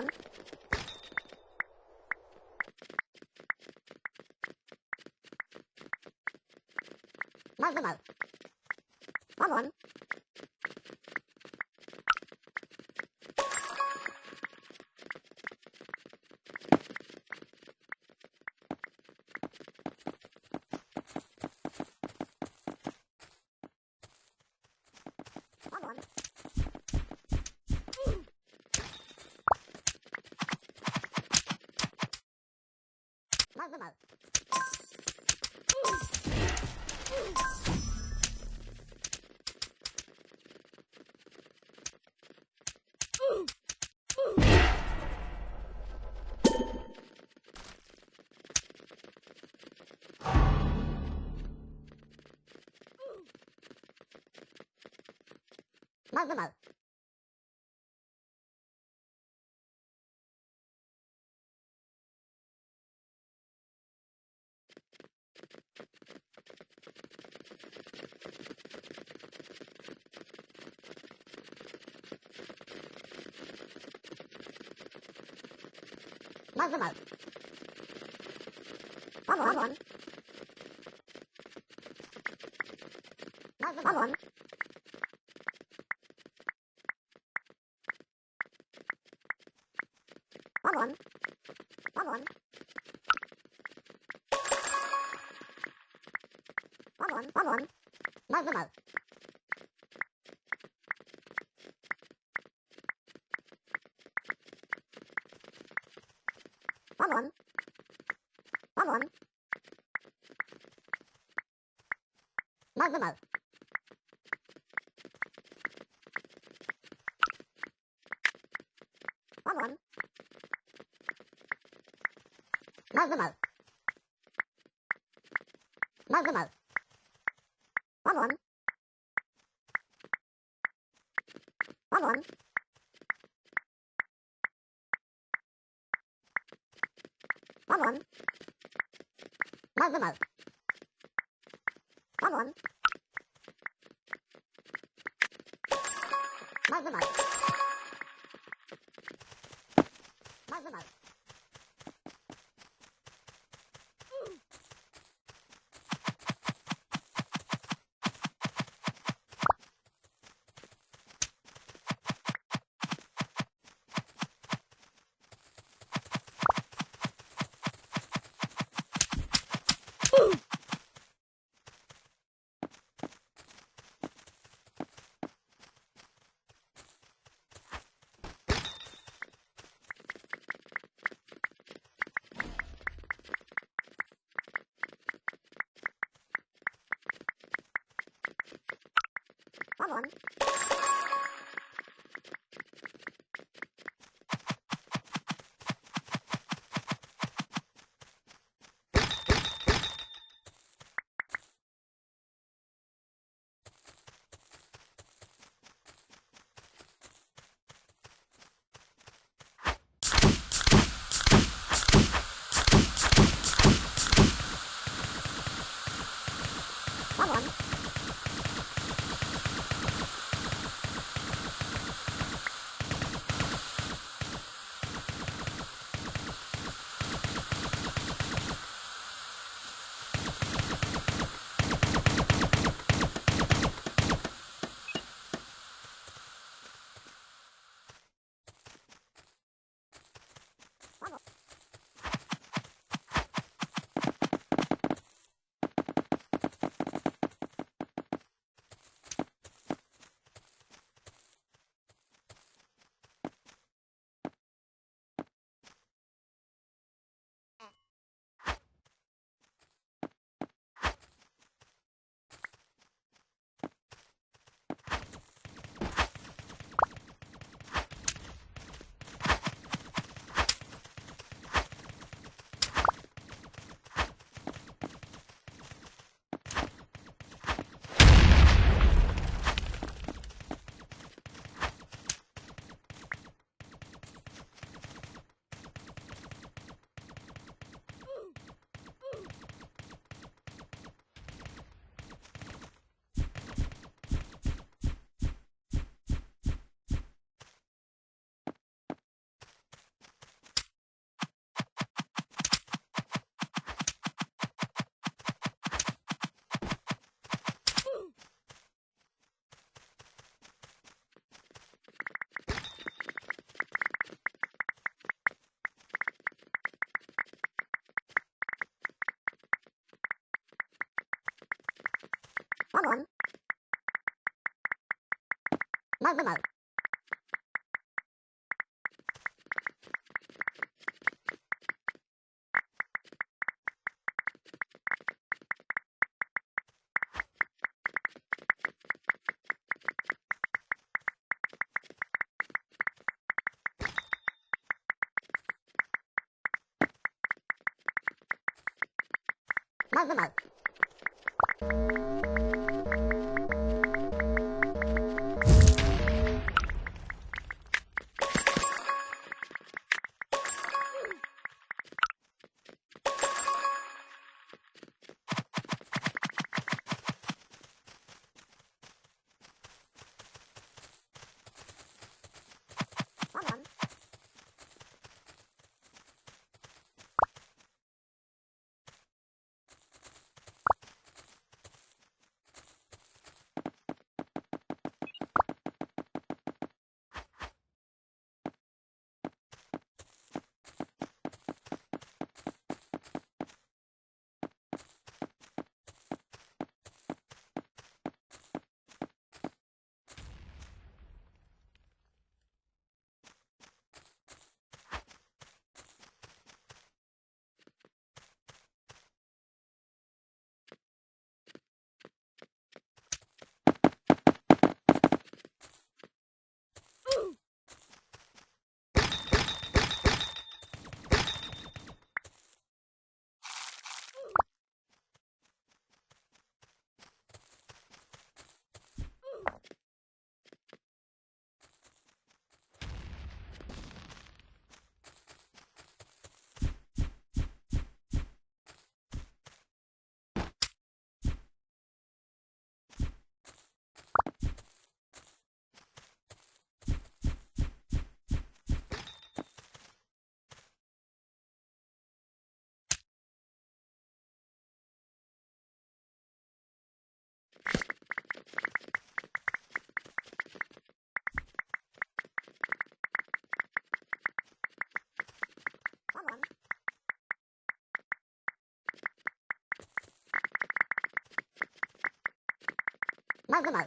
toán mắc với mở mắc luôn không có mờ Mơ mơ mơ Babylon. Babylon. Babylon. Babylon. Babylon. Babylon. Babylon. Babylon. Babylon. mở mở mở quá muộn. Mở mở mở mở mở mở quá muộn. Quá muộn. Quá muộn. Mở mở mở quá muộn. One one. Mo mo mo. Mo mo mo. 闹个闹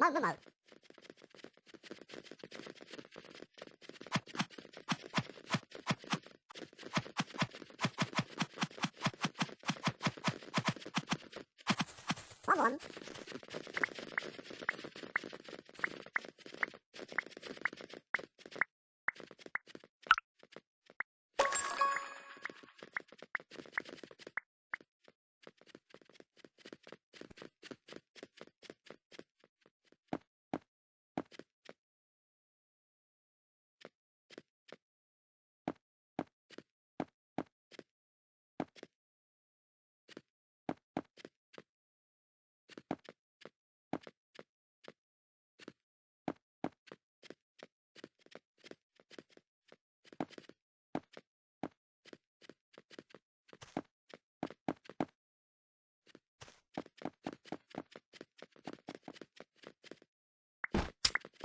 Mug remote. Problem.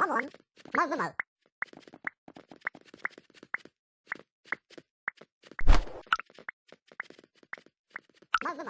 One. One one. Mơ với mờ. Mơ với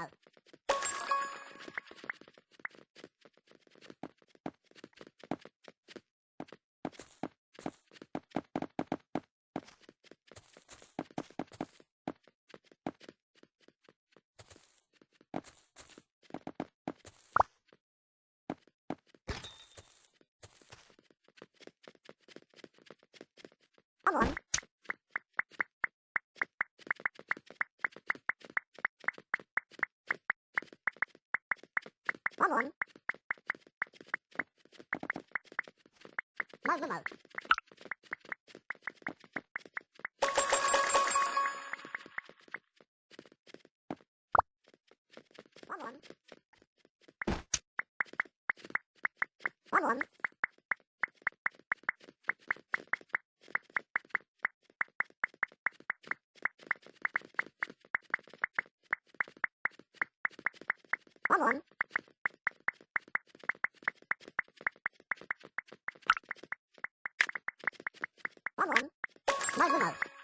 Mơ với mờ. One one. One one. マグマ。